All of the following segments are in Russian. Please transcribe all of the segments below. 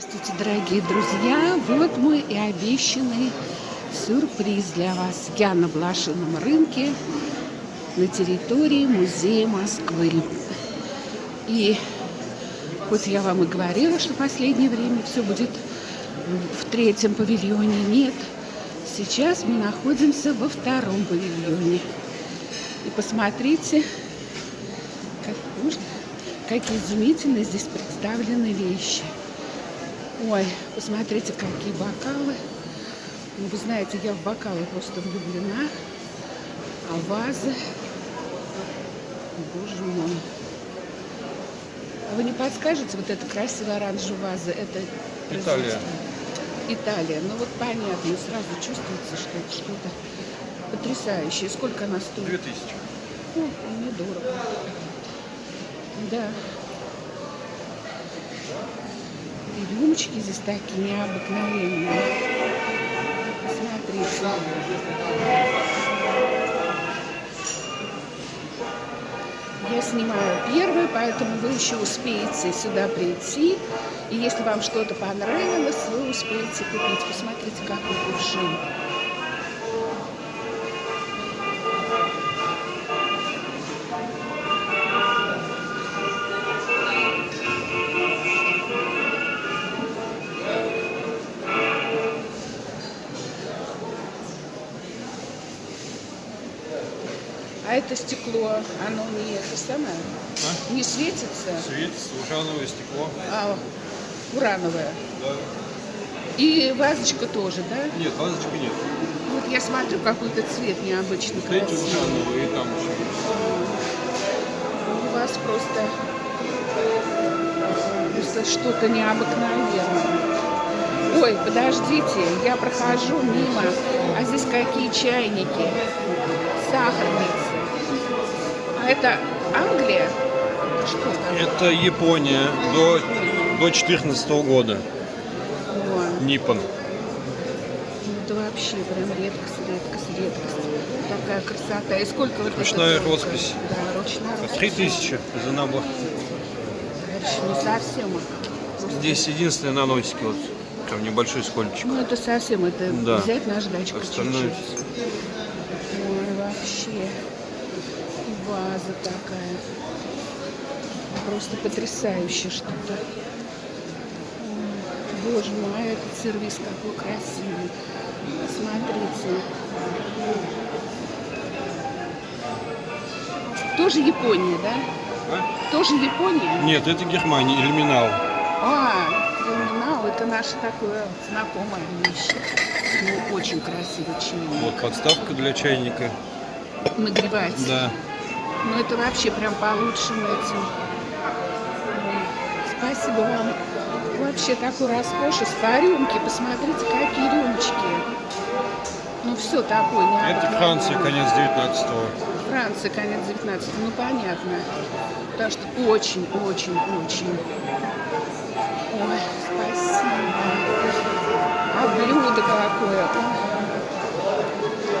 Здравствуйте, дорогие друзья! Вот мой и обещанный сюрприз для вас. Я на блошином рынке на территории музея Москвы. И хоть я вам и говорила, что в последнее время все будет в третьем павильоне, нет. Сейчас мы находимся во втором павильоне. И посмотрите, как можно, какие изумительные здесь представлены вещи. Ой, посмотрите, какие бокалы. Ну, вы знаете, я в бокалы просто влюблена. А вазы... Боже мой. А вы не подскажете, вот эта красивая оранжевая ваза, это Италия. Италия. Ну вот понятно, сразу чувствуется, что это что-то потрясающее. Сколько она стоит? Две тысячи. Ну, недорого. Да. И рюмочки здесь такие необыкновенные. Смотрите. Я снимаю первый, поэтому вы еще успеете сюда прийти. И если вам что-то понравилось, вы успеете купить. Посмотрите, какой кувшин. Это стекло, оно не это самое, А? не светится, Светится, урановое стекло. а урановое. Да. И вазочка тоже, да? Нет, вазочки нет. Вот я смотрю, какой-то цвет эти красивый. урановые, и там еще. У вас просто, просто что-то необыкновенное. Ой, подождите, я прохожу мимо, а здесь какие чайники, сахарницы. Это Англия? Что там? Это Япония до, до 14 года. Вон. Ниппон. Ну, Это вообще прям редкость, редкость, редкость. Такая красота. И сколько вот Ручная это роспись. Да, ручная. Три тысячи за набор. Дальше не совсем. Здесь единственные наносики, вот там небольшой скольчик. Ну, это совсем, это Да. взять наждачку Остальное чуть-чуть. Ой, вообще. И ваза такая. Просто потрясающе что-то. Боже мой, этот сервис какой красивый. Смотрите. Тоже Япония, да? А? Тоже Япония? Нет, это Германия, иллюминал. А, криминал, это наша такое знакомая вещь. Ну, очень красивый чайник. Вот подставка для чайника. Нагревается. Да. Ну, это вообще прям по лучшим этим. Спасибо вам. Вообще такой роскошество. Рюмки, посмотрите, какие рюмочки. Ну, все такое Это необыкновенное. Франция, конец 19-го. Франция, конец 19 ну понятно. Потому что очень, очень, очень. Ой, спасибо. А блюдо какое.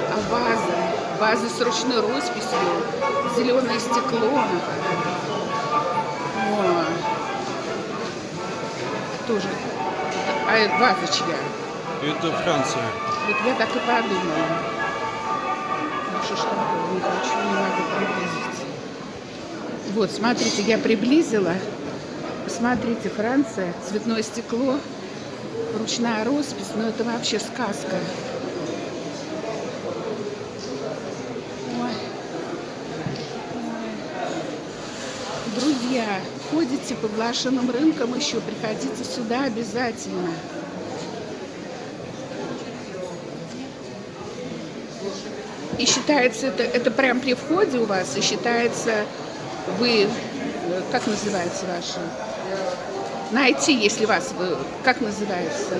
А ваза. Ваза с ручной росписью. Зеленое стекло. О. Тоже. А это ваза чья? Это Франция. Вот я так и подумала. Ну что не хочу, не могу приблизить. Вот, смотрите, я приблизила. Посмотрите, Франция, цветное стекло, ручная роспись, ну это вообще сказка. Ой. Ой. Друзья, ходите по блошиным рынкам еще, приходите сюда обязательно. И считается, это, это прям при входе у вас, и считается, вы, как называется ваше? Найти, если вас, вы, как называется?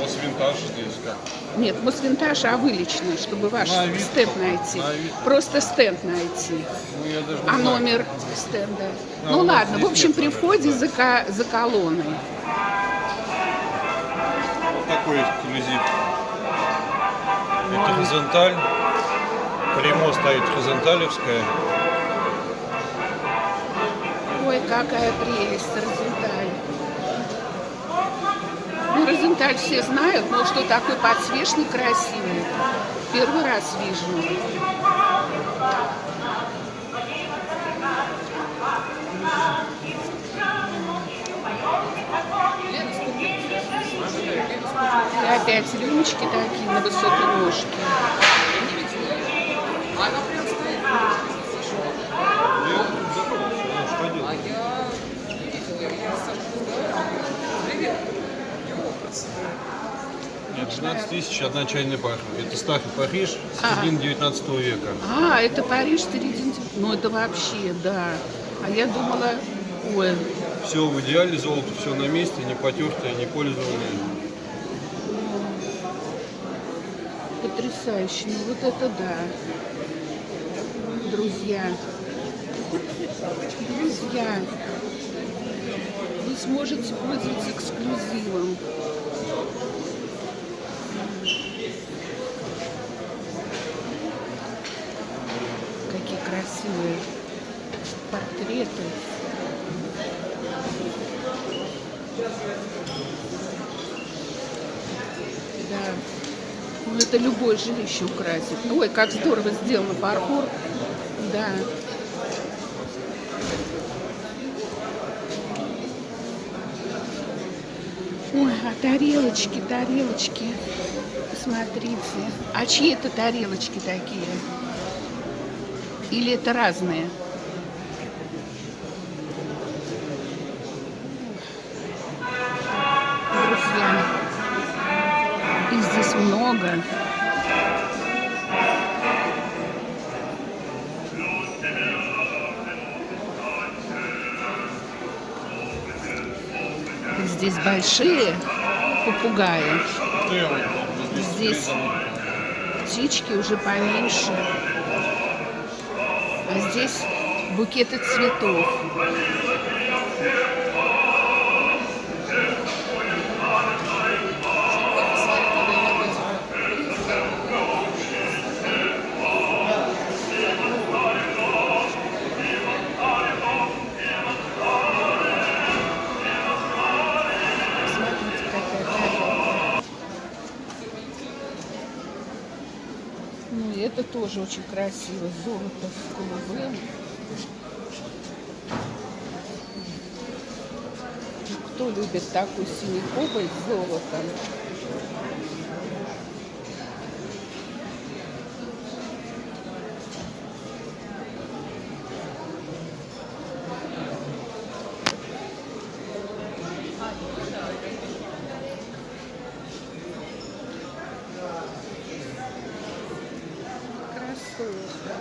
Мосвинтаж здесь как. Нет, Мосвинтаж, а вы лично, чтобы ваш На Авито. стенд найти. На Авито. Просто стенд найти. Ну, я даже А знаю. номер стенда? А, Ну ладно, в общем, нет при входе да. за, ко- за колонной. Вот такой эксклюзив. Это горизонталь. Прямо стоит горизонталевская. Ой, какая прелесть, Розенталь. Кстати, все знают, ну, что такой подсвечник красивый. Первый раз вижу. И опять рюмочки такие на высокой ножке. Нет, 12 тысяч одна чайная пара. Это Стаффи Париж, середины 19 века. А, это Париж, середина. Ну, это вообще, да. А я думала, ой, Все в идеале, золото все на месте, не потертое, не пользованное. потрясающе. Ну, вот это да. Друзья. Друзья. Вы сможете пользоваться эксклюзивом. Какие красивые портреты. Да. Ну, это любое жилище украсит. Ой, как здорово сделано, паркур. Да. Ой, а тарелочки, тарелочки. Посмотрите. А чьи это тарелочки такие? Или это разные? Друзья, их здесь много. Здесь большие попугаи. Здесь птички уже поменьше. Здесь букеты цветов. Тоже очень красиво. Золото с голубым. Ну, Кто любит такой синий кобальт с золотом?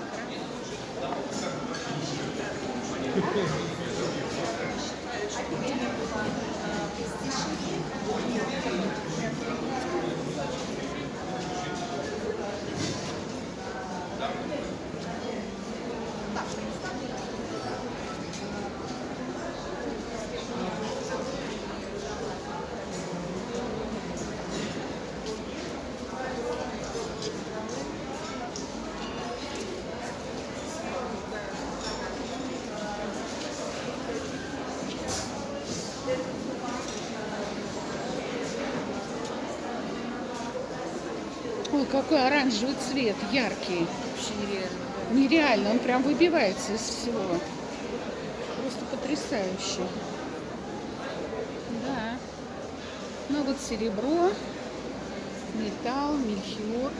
Красотка. Ой, какой оранжевый цвет, яркий. Вообще нереально. Нереально, он прям выбивается из всего. Просто потрясающе. Да. Ну вот серебро, металл, мельхиор.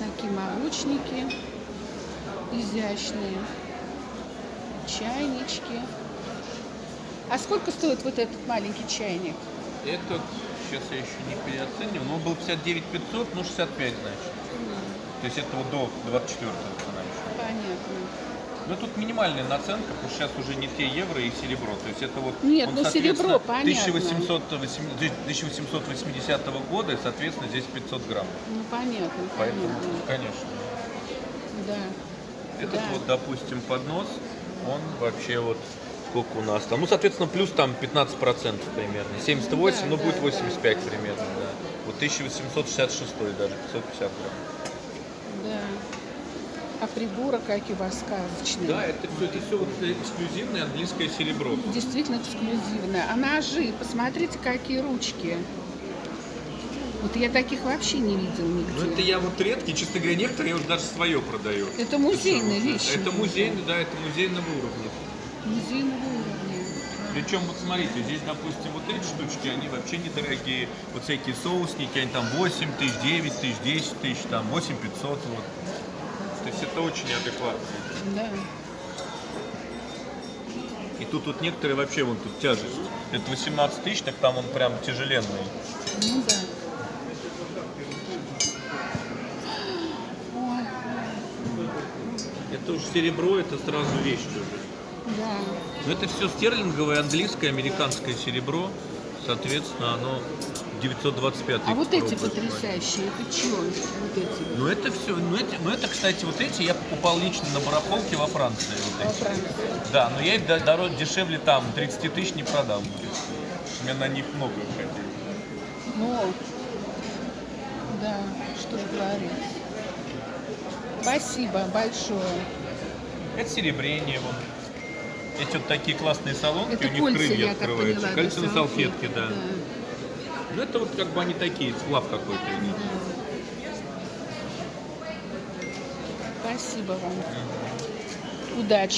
Такие молочники изящные, чайнички. А сколько стоит вот этот маленький чайник? Этот, сейчас я еще не переоценивал, но он был 59 500, ну 65 значит. То есть это вот до 24 цена еще. Понятно. Ну тут минимальная наценка, потому что сейчас уже не те евро и серебро. То есть это вот... Нет, он, ну, серебро, понятно. 1800, 1880 года, и, соответственно, здесь 500 грамм. Ну понятно, Поэтому, понятно. конечно. Да. Этот Да. вот, допустим, поднос, он вообще вот сколько у нас там. Ну, соответственно, плюс там 15% примерно. 78, Да, ну, да, будет да. 85 примерно, да. Вот 1866 даже, 550 грамм. Да. А приборы какие у вас сказочные. Да, это все, это все вот эксклюзивное английское серебро. Действительно эксклюзивная. А ножи, посмотрите, какие ручки. Вот я таких вообще не видел нигде. Ну это я вот редкий, честно говоря, некоторые уже даже свое продаю. Это музейная вещь. Это музейный, да, это музейного уровня. Музейного уровня. Причем, вот смотрите, здесь, допустим, вот эти штучки, они вообще недорогие. Вот всякие соусники, они там 8 тысяч, 9 тысяч, 10 тысяч, там 8 500, вот. То есть это очень адекватно. Да. И тут вот некоторые вообще, вон тут тяжесть. Это 18 тысяч, так там он прям тяжеленный. Ну да. Ой, Это уже серебро, это сразу вещь уже. да. Но это все стерлинговое, английское, американское серебро. Соответственно, оно 925 А вот эти потрясающие, это что? Вот эти. Ну это все, ну, эти, ну это, кстати, вот эти я покупал лично на барахолке во Франции. Вот Во эти. Франции. Да, но я их до- дороже, дешевле там, 30 тысяч не продам. У меня на них много уходили. Ну, да, что же говорить. Спасибо большое. Это серебрение вон. Эти вот такие классные салонки, Это у них кольца, крылья открываются. поняла. Кольца на салфетке, да. да. Ну это вот как бы они такие, сплав какой-то. идет. Спасибо вам. Удачи.